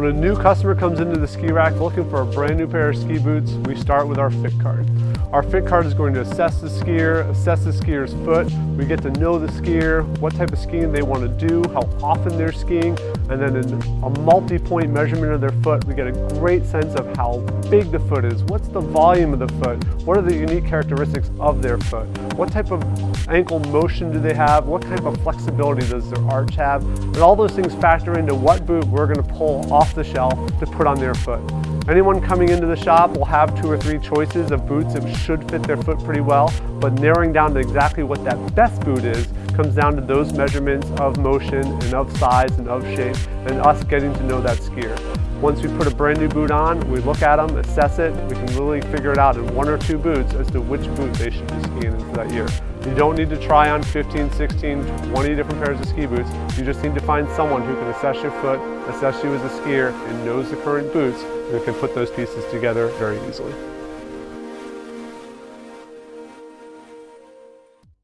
When a new customer comes into the ski rack looking for a brand new pair of ski boots, we start with our fit card. Our fit card is going to assess the skier, assess the skier's foot. We get to know the skier, what type of skiing they want to do, how often they're skiing, and then in a multi-point measurement of their foot, we get a great sense of how big the foot is, what's the volume of the foot, what are the unique characteristics of their foot, what type of ankle motion do they have, what kind of flexibility does their arch have, and all those things factor into what boot we're going to pull off the shelf to put on their foot. Anyone coming into the shop will have two or three choices of boots that should fit their foot pretty well, but narrowing down to exactly what that best boot is comes down to those measurements of motion and of size and of shape and us getting to know that skier. Once we put a brand new boot on, we look at them, assess it, we can really figure it out in one or two boots as to which boot they should be skiing into that year. You don't need to try on 15, 16, 20 different pairs of ski boots. You just need to find someone who can assess your foot, assess you as a skier, and knows the current boots, and can put those pieces together very easily.